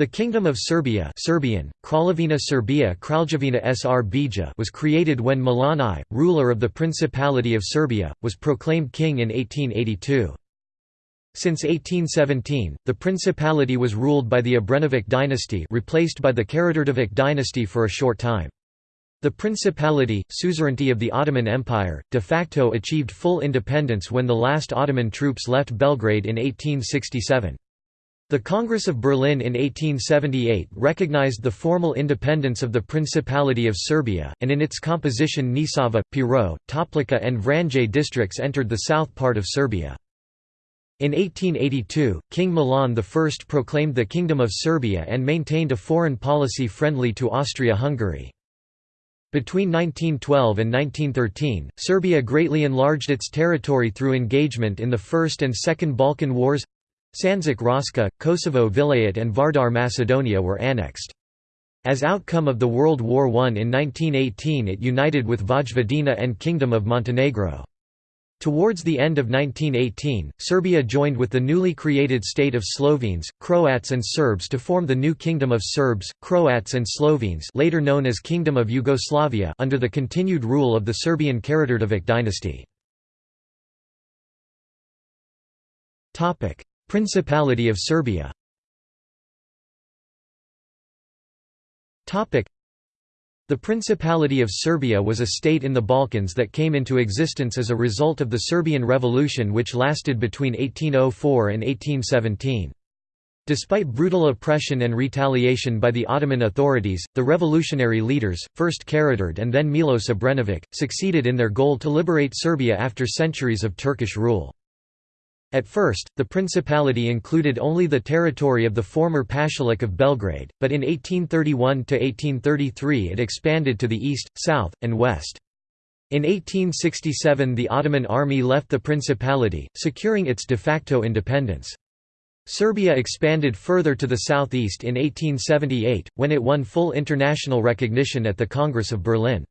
The Kingdom of Serbia Serbian, Kraljevina Kraljevina Srbija was created when Milan I, ruler of the Principality of Serbia, was proclaimed king in 1882. Since 1817, the principality was ruled by the Obrenović dynasty replaced by the Karađorđević dynasty for a short time. The principality, suzerainty of the Ottoman Empire, de facto achieved full independence when the last Ottoman troops left Belgrade in 1867. The Congress of Berlin in 1878 recognized the formal independence of the Principality of Serbia, and in its composition Nisava, Pirot, Toplica and Vranje districts entered the south part of Serbia. In 1882, King Milan I proclaimed the Kingdom of Serbia and maintained a foreign policy friendly to Austria-Hungary. Between 1912 and 1913, Serbia greatly enlarged its territory through engagement in the First and Second Balkan Wars Sandžak Raška, Kosovo Vilayet and Vardar Macedonia were annexed. As outcome of the World War I in 1918 it united with Vojvodina and Kingdom of Montenegro. Towards the end of 1918, Serbia joined with the newly created state of Slovenes, Croats and Serbs to form the new Kingdom of Serbs, Croats and Slovenes later known as Kingdom of Yugoslavia under the continued rule of the Serbian Karađorđević dynasty. Principality of Serbia the Principality of Serbia was a state in the Balkans that came into existence as a result of the Serbian Revolution which lasted between 1804 and 1817. Despite brutal oppression and retaliation by the Ottoman authorities, the revolutionary leaders, first Karađorđe and then Milos Obrenović, succeeded in their goal to liberate Serbia after centuries of Turkish rule. At first, the principality included only the territory of the former Pashalik of Belgrade, but in 1831–1833 it expanded to the east, south, and west. In 1867 the Ottoman army left the principality, securing its de facto independence. Serbia expanded further to the southeast in 1878, when it won full international recognition at the Congress of Berlin.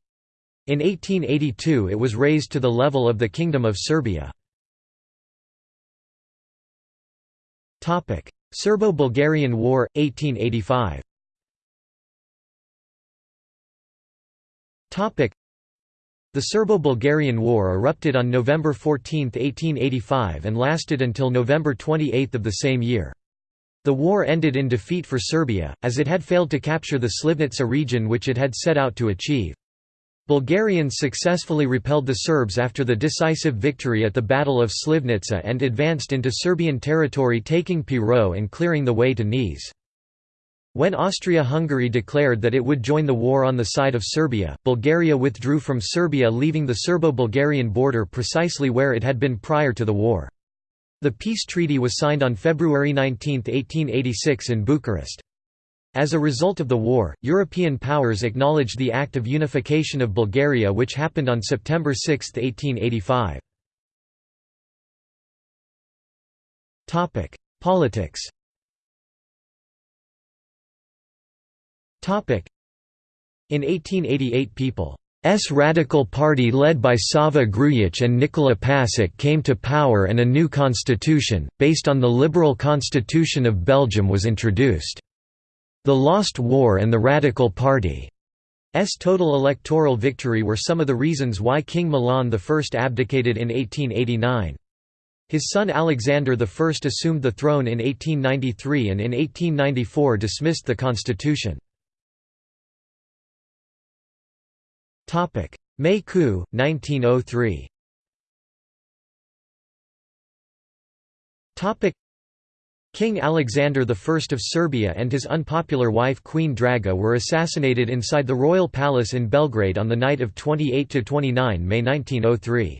In 1882 it was raised to the level of the Kingdom of Serbia. Serbo-Bulgarian War, 1885 Topic: the Serbo-Bulgarian War erupted on November 14, 1885 and lasted until November 28 of the same year. The war ended in defeat for Serbia, as it had failed to capture the Slivnica region which it had set out to achieve. Bulgarians successfully repelled the Serbs after the decisive victory at the Battle of Slivnica and advanced into Serbian territory taking Pirot and clearing the way to Niš. When Austria-Hungary declared that it would join the war on the side of Serbia, Bulgaria withdrew from Serbia leaving the Serbo-Bulgarian border precisely where it had been prior to the war. The peace treaty was signed on February 19, 1886 in Bucharest. As a result of the war, European powers acknowledged the Act of Unification of Bulgaria which happened on September 6, 1885. Politics In 1888 People's Radical Party led by Sava Grujic and Nikola Pasic came to power and a new constitution, based on the liberal constitution of Belgium was introduced. The Lost War and the Radical Party's total electoral victory were some of the reasons why King Milan I abdicated in 1889. His son Alexander I assumed the throne in 1893 and in 1894 dismissed the constitution. May coup, 1903 King Alexander I of Serbia and his unpopular wife Queen Draga were assassinated inside the royal palace in Belgrade on the night of 28–29 May 1903.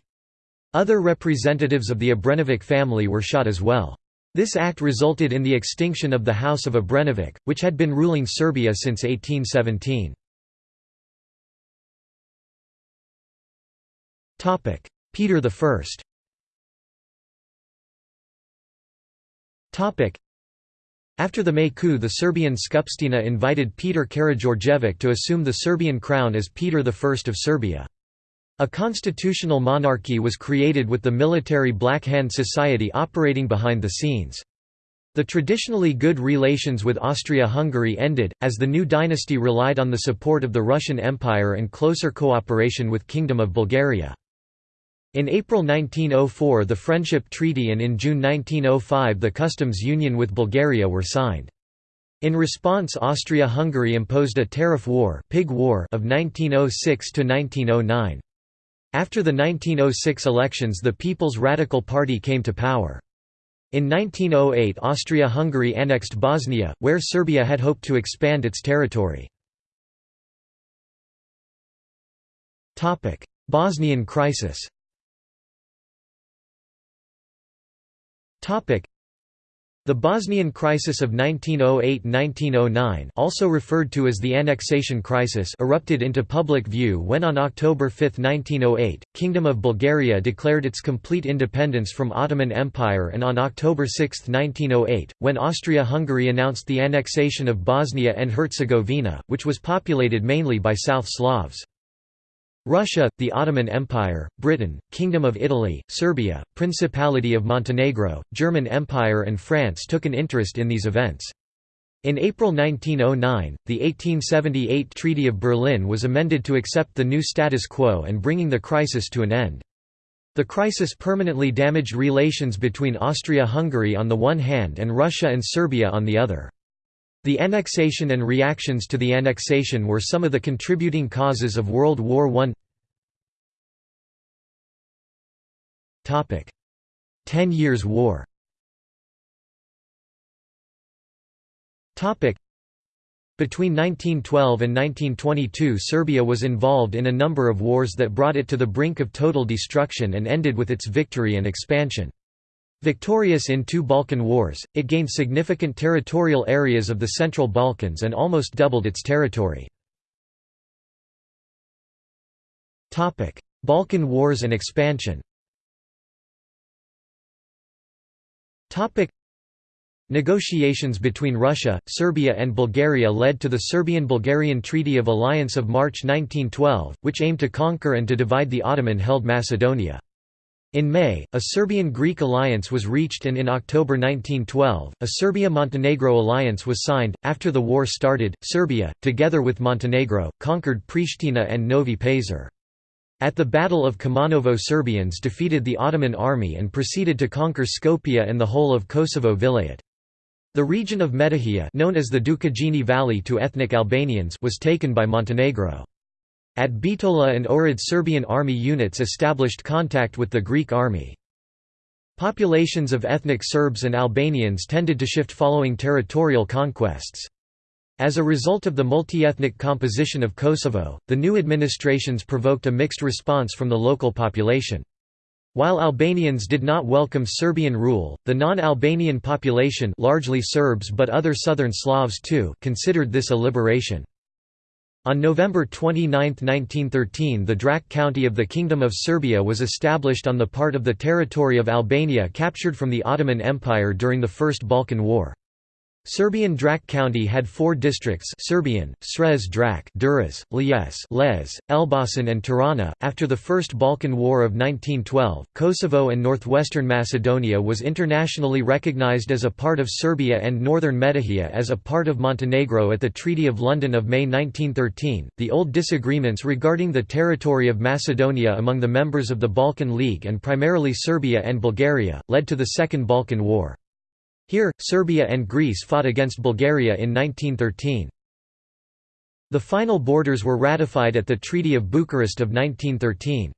Other representatives of the Obrenović family were shot as well. This act resulted in the extinction of the House of Obrenović, which had been ruling Serbia since 1817. Peter I After the May coup the Serbian Skupština invited Peter Karađorđević to assume the Serbian crown as Peter I of Serbia. A constitutional monarchy was created with the military Black Hand Society operating behind the scenes. The traditionally good relations with Austria-Hungary ended, as the new dynasty relied on the support of the Russian Empire and closer cooperation with Kingdom of Bulgaria. In April 1904 the Friendship Treaty and in June 1905 the customs union with Bulgaria were signed. In response Austria-Hungary imposed a tariff war, Pig war of 1906 to 1909. After the 1906 elections the People's Radical Party came to power. In 1908 Austria-Hungary annexed Bosnia, where Serbia had hoped to expand its territory. Bosnian crisis the Bosnian Crisis of 1908–1909 also referred to as the Annexation Crisis erupted into public view when on October 5, 1908, Kingdom of Bulgaria declared its complete independence from Ottoman Empire and on October 6, 1908, when Austria-Hungary announced the annexation of Bosnia and Herzegovina, which was populated mainly by South Slavs. Russia, the Ottoman Empire, Britain, Kingdom of Italy, Serbia, Principality of Montenegro, German Empire and France took an interest in these events. In April 1909, the 1878 Treaty of Berlin was amended to accept the new status quo and bringing the crisis to an end. The crisis permanently damaged relations between Austria-Hungary on the one hand and Russia and Serbia on the other. The annexation and reactions to the annexation were some of the contributing causes of World War I. Ten Years' War between 1912 and 1922 Serbia was involved in a number of wars that brought it to the brink of total destruction and ended with its victory and expansion. Victorious in two Balkan Wars, it gained significant territorial areas of the Central Balkans and almost doubled its territory. Balkan Wars and expansion Negotiations between Russia, Serbia and Bulgaria led to the Serbian–Bulgarian Treaty of Alliance of March 1912, which aimed to conquer and to divide the Ottoman-held Macedonia. In May, a Serbian-Greek alliance was reached and in October 1912, a Serbia-Montenegro alliance was signed. After the war started, Serbia, together with Montenegro, conquered Pristina and Novi Pazar. At the Battle of Kumanovo Serbians defeated the Ottoman army and proceeded to conquer Skopje and the whole of Kosovo Vilayet. The region of Metohija known as the Dukagjini Valley to ethnic Albanians was taken by Montenegro. At Bitola and Ohrid Serbian army units established contact with the Greek army. Populations of ethnic Serbs and Albanians tended to shift following territorial conquests. As a result of the multi-ethnic composition of Kosovo, the new administrations provoked a mixed response from the local population. While Albanians did not welcome Serbian rule, the non-Albanian population largely Serbs but other southern Slavs too considered this a liberation. On November 29, 1913 the Drac County of the Kingdom of Serbia was established on the part of the territory of Albania captured from the Ottoman Empire during the First Balkan War. Serbian Drac County had four districts Serbian, Srez Drac Durrës, Lješ Lezhë, Elbasan and Tirana. After the First Balkan War of 1912, Kosovo and northwestern Macedonia was internationally recognized as a part of Serbia and northern Metohija as a part of Montenegro at the Treaty of London of May 1913. The old disagreements regarding the territory of Macedonia among the members of the Balkan League and primarily Serbia and Bulgaria, led to the Second Balkan War. Here, Serbia and Greece fought against Bulgaria in 1913. The final borders were ratified at the Treaty of Bucharest of 1913.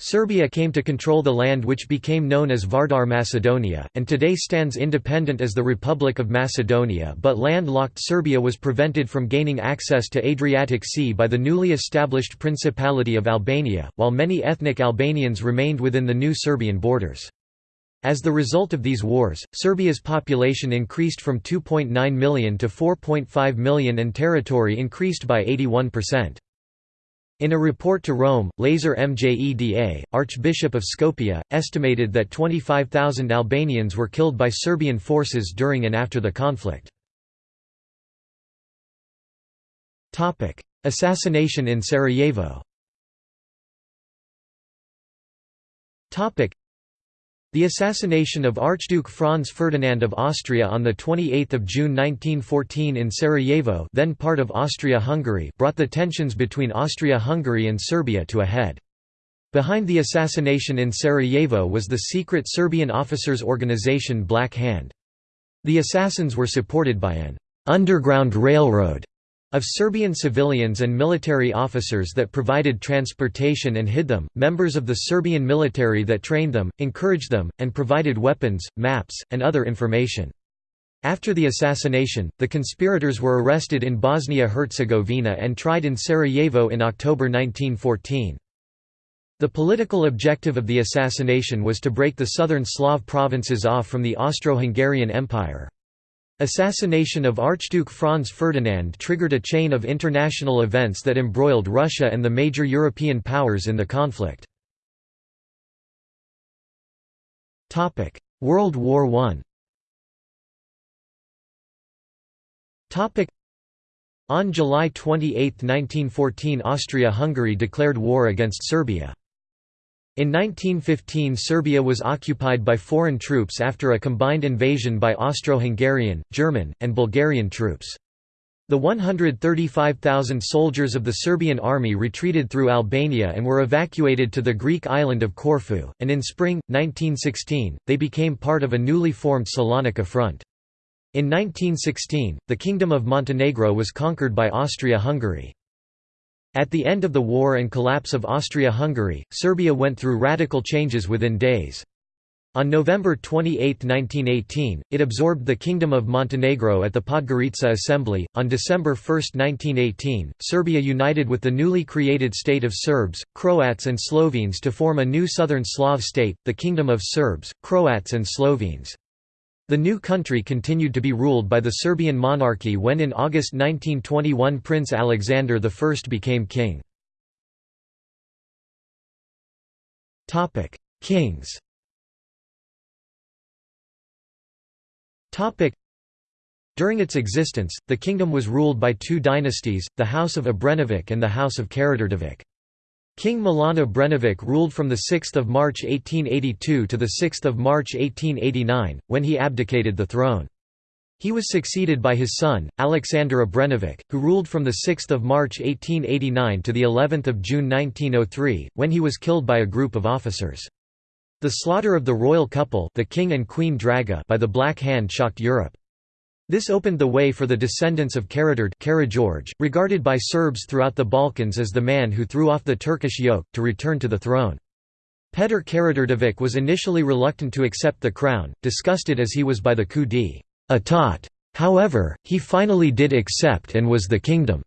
Serbia came to control the land which became known as Vardar Macedonia, and today stands independent as the Republic of Macedonia but landlocked Serbia was prevented from gaining access to Adriatic Sea by the newly established Principality of Albania, while many ethnic Albanians remained within the new Serbian borders. As the result of these wars, Serbia's population increased from 2.9 million to 4.5 million and territory increased by 81%. In a report to Rome, Lazar Mjeda, Archbishop of Skopje, estimated that 25,000 Albanians were killed by Serbian forces during and after the conflict. Assassination in Sarajevo The assassination of Archduke Franz Ferdinand of Austria on 28 June 1914 in Sarajevo then part of Austria-Hungary brought the tensions between Austria-Hungary and Serbia to a head. Behind the assassination in Sarajevo was the secret Serbian officers' organization Black Hand. The assassins were supported by an «underground railroad» Of Serbian civilians and military officers that provided transportation and hid them, members of the Serbian military that trained them, encouraged them, and provided weapons, maps, and other information. After the assassination, the conspirators were arrested in Bosnia-Herzegovina and tried in Sarajevo in October 1914. The political objective of the assassination was to break the southern Slav provinces off from the Austro-Hungarian Empire. Assassination of Archduke Franz Ferdinand triggered a chain of international events that embroiled Russia and the major European powers in the conflict. World War I On July 28, 1914 Austria-Hungary declared war against Serbia. In 1915 Serbia was occupied by foreign troops after a combined invasion by Austro-Hungarian, German, and Bulgarian troops. The 135,000 soldiers of the Serbian army retreated through Albania and were evacuated to the Greek island of Corfu, and in spring, 1916, they became part of a newly formed Salonika front. In 1916, the Kingdom of Montenegro was conquered by Austria-Hungary. At the end of the war and collapse of Austria-Hungary, Serbia went through radical changes within days. On November 28, 1918, it absorbed the Kingdom of Montenegro at the Podgorica Assembly. On December 1, 1918, Serbia united with the newly created state of Serbs, Croats, and Slovenes to form a new southern Slav state, the Kingdom of Serbs, Croats, and Slovenes. The new country continued to be ruled by the Serbian monarchy when in August 1921 Prince Alexander I became king. Kings During its existence, the kingdom was ruled by two dynasties, the House of Obrenović and the House of Karađorđević. King Milan Obrenović ruled from 6 March 1882 to 6 March 1889, when he abdicated the throne. He was succeeded by his son, Alexander Obrenović, who ruled from 6 March 1889 to of June 1903, when he was killed by a group of officers. The slaughter of the royal couple the King and Queen Draga by the Black Hand shocked Europe. This opened the way for the descendants of Karađorđe, regarded by Serbs throughout the Balkans as the man who threw off the Turkish yoke, to return to the throne. Petar Karađorđević was initially reluctant to accept the crown, disgusted as he was by the coup d'état. However, he finally did accept and was the kingdom's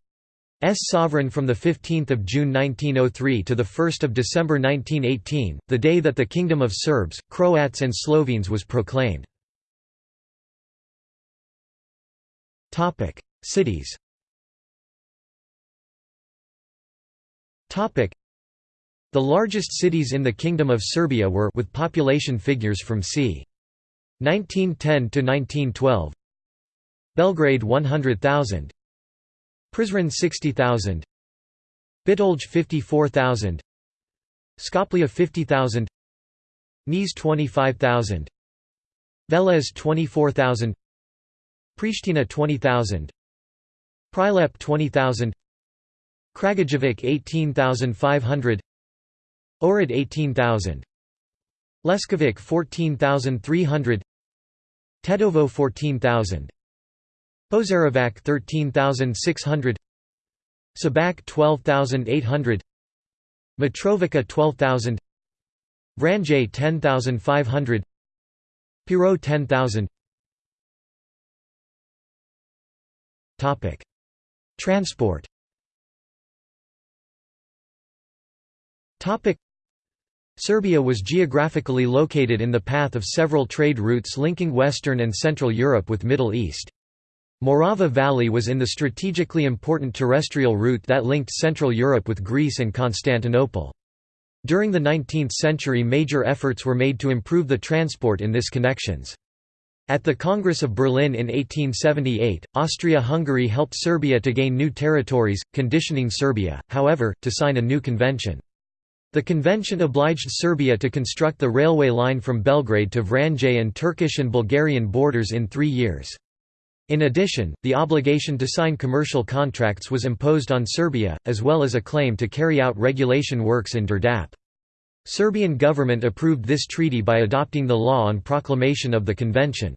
sovereign from 15 June 1903 to 1 December 1918, the day that the Kingdom of Serbs, Croats and Slovenes was proclaimed. Topic: Cities. Topic: The largest cities in the Kingdom of Serbia were with population figures from c. 1910 to 1912. Belgrade 100,000. Prizren 60,000. Bitolj 54,000. Skopje 50,000. Niš 25,000. Veles 24,000. Pristina 20,000 Prilep 20,000 Kragujevac 18,500 Ohrid 18,000 Leskovac 14,300 Tetovo 14,000 Požarevac 13,600 Šabac 12,800 Mitrovica 12,000 Vranje 10,500 Pirot 10,000 Transport. Serbia was geographically located in the path of several trade routes linking Western and Central Europe with Middle East. Morava Valley was in the strategically important terrestrial route that linked Central Europe with Greece and Constantinople. During the 19th century major efforts were made to improve the transport in this connections. At the Congress of Berlin in 1878, Austria-Hungary helped Serbia to gain new territories, conditioning Serbia, however, to sign a new convention. The convention obliged Serbia to construct the railway line from Belgrade to Vranje and Turkish and Bulgarian borders in three years. In addition, the obligation to sign commercial contracts was imposed on Serbia, as well as a claim to carry out regulation works in Đerdap. Serbian government approved this treaty by adopting the law on proclamation of the convention.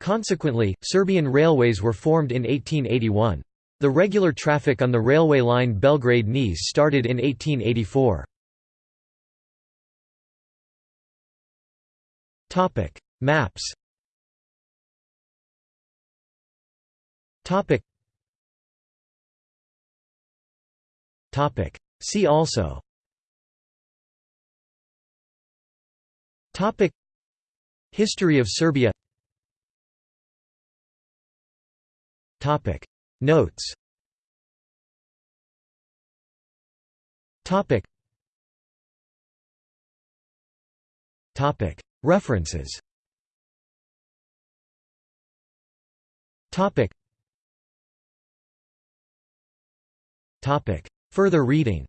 Consequently, Serbian railways were formed in 1881. The regular traffic on the railway line Belgrade-Niš started in 1884. Topic: Maps. Topic. See also. Topic. History of Serbia. Topic. Notes. Topic. Topic. References Topic Topic Further reading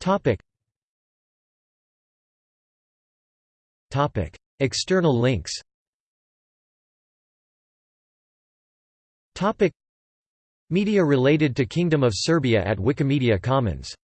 Topic External links Media related to Kingdom of Serbia at Wikimedia Commons